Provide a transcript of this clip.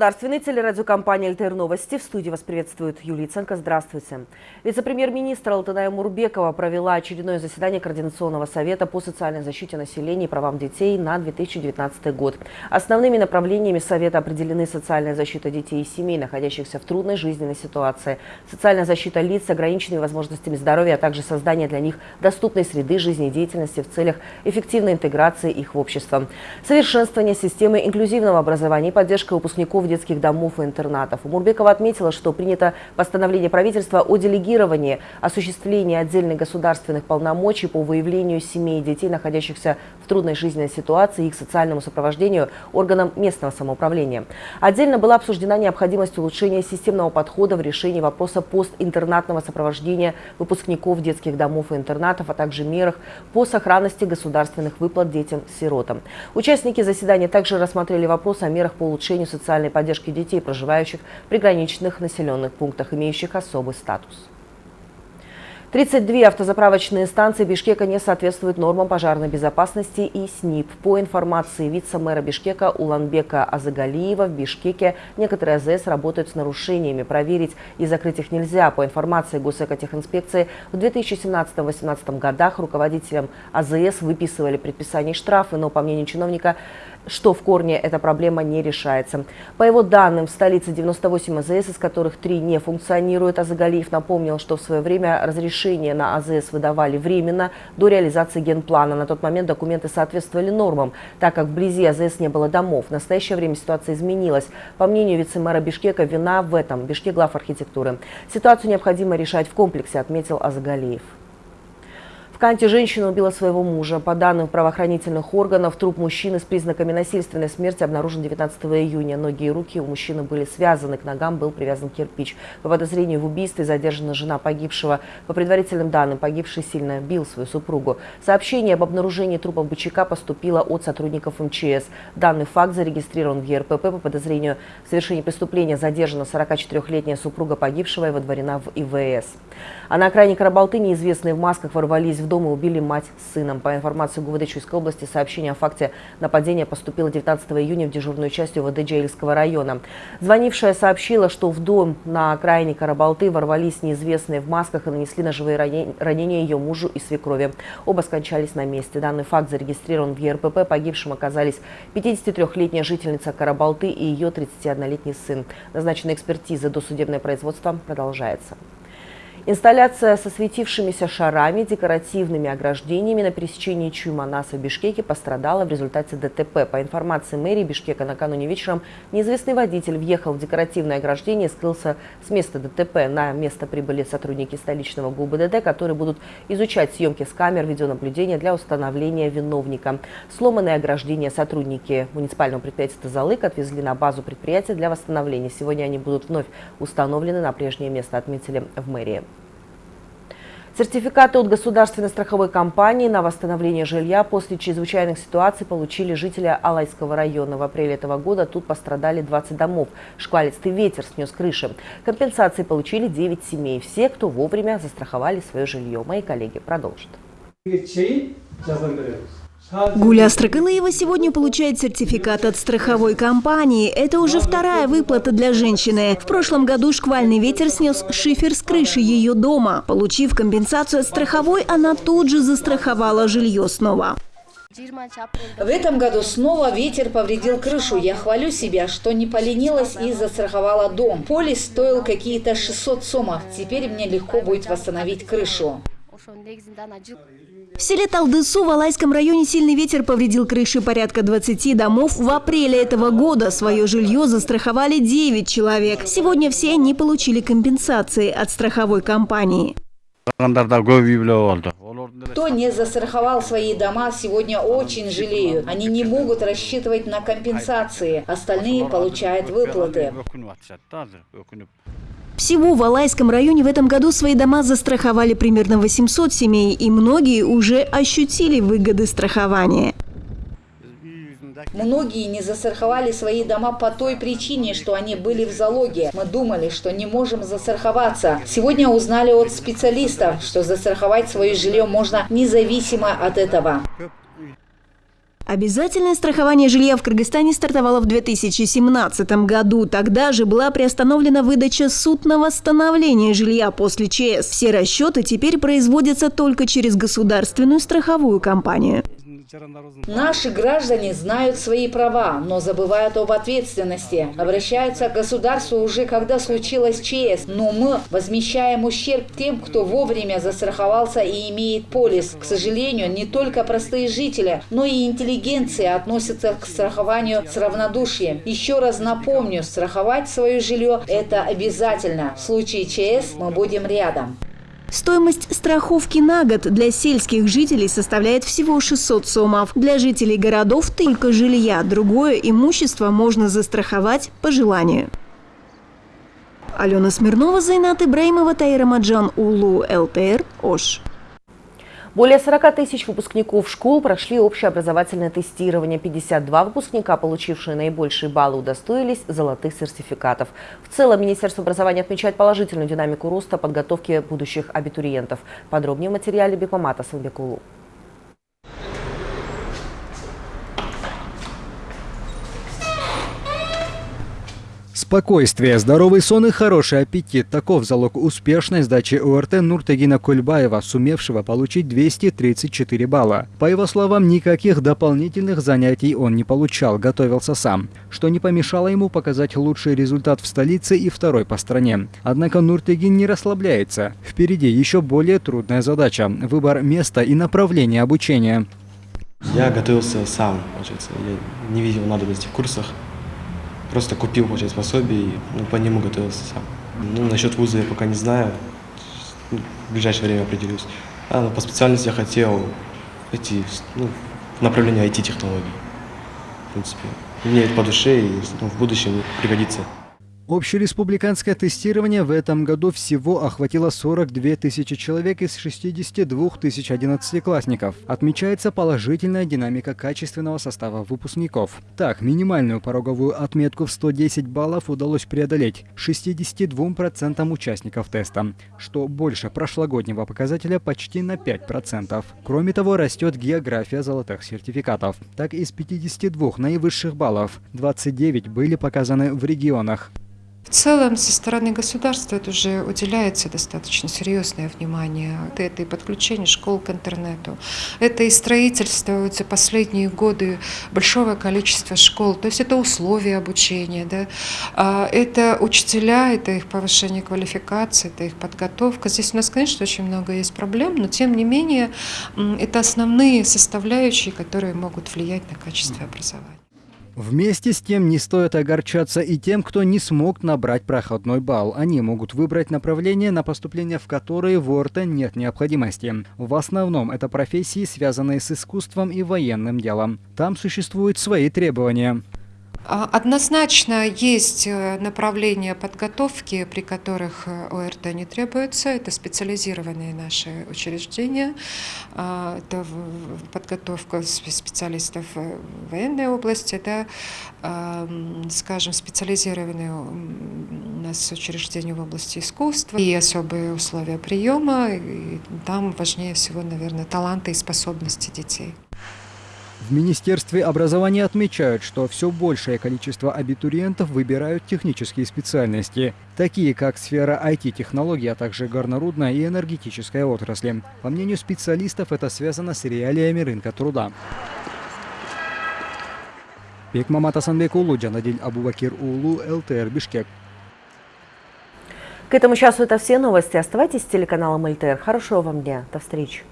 государственной телерадиокомпании «ЛТР Новости». В студии вас приветствует Юлия Ценко. Здравствуйте. Вице-премьер-министр Алтыная Мурбекова провела очередное заседание Координационного совета по социальной защите населения и правам детей на 2019 год. Основными направлениями совета определены социальная защита детей и семей, находящихся в трудной жизненной ситуации, социальная защита лиц с ограниченными возможностями здоровья, а также создание для них доступной среды жизнедеятельности в целях эффективной интеграции их в общество, совершенствование системы инклюзивного образования и поддержка выпускников детских домов и интернатов. Мурбекова отметила, что принято постановление правительства о делегировании осуществления отдельных государственных полномочий по выявлению семей и детей, находящихся в трудной жизненной ситуации, их социальному сопровождению органам местного самоуправления. Отдельно была обсуждена необходимость улучшения системного подхода в решении вопроса постинтернатного сопровождения выпускников детских домов и интернатов, а также мерах по сохранности государственных выплат детям-сиротам. Участники заседания также рассмотрели вопрос о мерах по улучшению социальной поддержки детей, проживающих в приграничных населенных пунктах, имеющих особый статус. 32 автозаправочные станции Бишкека не соответствуют нормам пожарной безопасности и СНИП. По информации вице-мэра Бишкека Уланбека Азагалиева, в Бишкеке некоторые АЗС работают с нарушениями. Проверить и закрыть их нельзя. По информации Госэкотехинспекции, в 2017-2018 годах руководителям АЗС выписывали предписание штрафы, но, по мнению чиновника, что в корне эта проблема не решается. По его данным, в столице 98 АЗС, из которых три не функционируют. Азагалиев напомнил, что в свое время разрешение на АЗС выдавали временно до реализации генплана. На тот момент документы соответствовали нормам, так как вблизи АЗС не было домов. В настоящее время ситуация изменилась. По мнению вице-мэра Бишкека, вина в этом. Бишкек глав архитектуры. Ситуацию необходимо решать в комплексе, отметил Азагалиев. Канте женщина убила своего мужа. По данным правоохранительных органов, труп мужчины с признаками насильственной смерти обнаружен 19 июня. Ноги и руки у мужчины были связаны, к ногам был привязан кирпич. По подозрению в убийстве задержана жена погибшего. По предварительным данным, погибший сильно бил свою супругу. Сообщение об обнаружении трупа бычака поступило от сотрудников МЧС. Данный факт зарегистрирован в ЕРПП. По подозрению в совершении преступления задержана 44-летняя супруга погибшего и водворена в ИВС. А на окраине Карабалты неизвестные в масках ворвались в дома убили мать с сыном. По информации ГУВД Чуйской области, сообщение о факте нападения поступило 19 июня в дежурную часть УВД Джейльского района. Звонившая сообщила, что в дом на окраине Карабалты ворвались неизвестные в масках и нанесли ножевые ранения ее мужу и свекрови. Оба скончались на месте. Данный факт зарегистрирован в ЕРПП. Погибшим оказались 53-летняя жительница Карабалты и ее 31-летний сын. Назначена экспертиза. Досудебное производство продолжается. Инсталляция со светившимися шарами, декоративными ограждениями на пересечении Чуйманаса в Бишкеке пострадала в результате ДТП. По информации мэрии Бишкека, накануне вечером неизвестный водитель въехал в декоративное ограждение и скрылся с места ДТП. На место прибыли сотрудники столичного ГУБДД, которые будут изучать съемки с камер видеонаблюдения для установления виновника. Сломанные ограждения сотрудники муниципального предприятия «Тазалык» отвезли на базу предприятия для восстановления. Сегодня они будут вновь установлены на прежнее место, отметили в мэрии. Сертификаты от государственной страховой компании на восстановление жилья после чрезвычайных ситуаций получили жители Алайского района. В апреле этого года тут пострадали 20 домов. Шквалистый ветер снес крыши. Компенсации получили 9 семей. Все, кто вовремя застраховали свое жилье. Мои коллеги продолжат. Гуля Строкалыева сегодня получает сертификат от страховой компании. Это уже вторая выплата для женщины. В прошлом году шквальный ветер снес шифер с крыши ее дома. Получив компенсацию от страховой, она тут же застраховала жилье снова. В этом году снова ветер повредил крышу. Я хвалю себя, что не поленилась и застраховала дом. Полис стоил какие-то 600 сомов. Теперь мне легко будет восстановить крышу. В селе Талдысу в Алайском районе сильный ветер повредил крыши порядка 20 домов. В апреле этого года свое жилье застраховали 9 человек. Сегодня все они получили компенсации от страховой компании. Кто не застраховал свои дома, сегодня очень жалеют. Они не могут рассчитывать на компенсации. Остальные получают выплаты. Всего в Алайском районе в этом году свои дома застраховали примерно 800 семей, и многие уже ощутили выгоды страхования. Многие не застраховали свои дома по той причине, что они были в залоге. Мы думали, что не можем застраховаться. Сегодня узнали от специалистов, что застраховать свое жилье можно независимо от этого. Обязательное страхование жилья в Кыргызстане стартовало в 2017 году. Тогда же была приостановлена выдача суд на восстановление жилья после ЧС. Все расчеты теперь производятся только через государственную страховую компанию. Наши граждане знают свои права, но забывают об ответственности. Обращаются к государству уже когда случилось ЧС, но мы возмещаем ущерб тем, кто вовремя застраховался и имеет полис. К сожалению, не только простые жители, но и интеллигенция относятся к страхованию с равнодушием. Еще раз напомню, страховать свое жилье – это обязательно. В случае ЧС мы будем рядом. Стоимость страховки на год для сельских жителей составляет всего 600 сомов. Для жителей городов только жилья. Другое имущество можно застраховать по желанию. Алена Смирнова, Зайнат Ибраимова, Таира Маджан, Улу, ЛТР, Ош. Более 40 тысяч выпускников школ прошли общеобразовательное тестирование. 52 выпускника, получившие наибольшие баллы, удостоились золотых сертификатов. В целом, Министерство образования отмечает положительную динамику роста подготовки будущих абитуриентов. Подробнее в материале Бекмамата Санбекулу. Спокойствие, здоровый сон и хороший аппетит – таков залог успешной сдачи ОРТ Нуртагина Кульбаева, сумевшего получить 234 балла. По его словам, никаких дополнительных занятий он не получал, готовился сам, что не помешало ему показать лучший результат в столице и второй по стране. Однако Нуртагин не расслабляется. Впереди еще более трудная задача – выбор места и направления обучения. Я готовился сам, получается. Я не видел надобности в курсах. Просто купил, получается, пособие и ну, по нему готовился сам. Ну, насчет вуза я пока не знаю. Ну, в ближайшее время определюсь. А, ну, по специальности я хотел идти ну, направление IT-технологий. В принципе. Мне это по душе и ну, в будущем пригодится. Общереспубликанское тестирование в этом году всего охватило 42 тысячи человек из 62 тысяч одиннадцатиклассников. Отмечается положительная динамика качественного состава выпускников. Так, минимальную пороговую отметку в 110 баллов удалось преодолеть 62% участников теста, что больше прошлогоднего показателя почти на 5%. Кроме того, растет география золотых сертификатов. Так, из 52 наивысших баллов 29 были показаны в регионах. В целом, со стороны государства это уже уделяется достаточно серьезное внимание. Это и подключение школ к интернету, это и строительство за последние годы большого количества школ, то есть это условия обучения, да? А, это учителя, это их повышение квалификации, это их подготовка. Здесь у нас, конечно, очень много есть проблем, но тем не менее это основные составляющие, которые могут влиять на качество образования. Вместе с тем не стоит огорчаться и тем, кто не смог набрать проходной балл. Они могут выбрать направление, на поступление в которые в ОРТ нет необходимости. В основном это профессии, связанные с искусством и военным делом. Там существуют свои требования. А, однозначно есть э, направления подготовки, при которых э, ОРТ не требуется. Это специализированные наши учреждения. А, это подготовка специалистов в военной области, да, скажем, специализированные у нас учреждения в области искусства и особые условия приема. И там важнее всего, наверное, таланты и способности детей. В Министерстве образования отмечают, что все большее количество абитуриентов выбирают технические специальности, такие как сфера IT-технологий, а также горнорудная и энергетическая отрасли. По мнению специалистов, это связано с реалиями рынка труда. Бекмамат Асанбек Улу, Джанадиль Абубакир Улу, ЛТР Бишкек. К этому часу это все новости. Оставайтесь с телеканалом ЛТР. Хорошего вам дня. До встречи.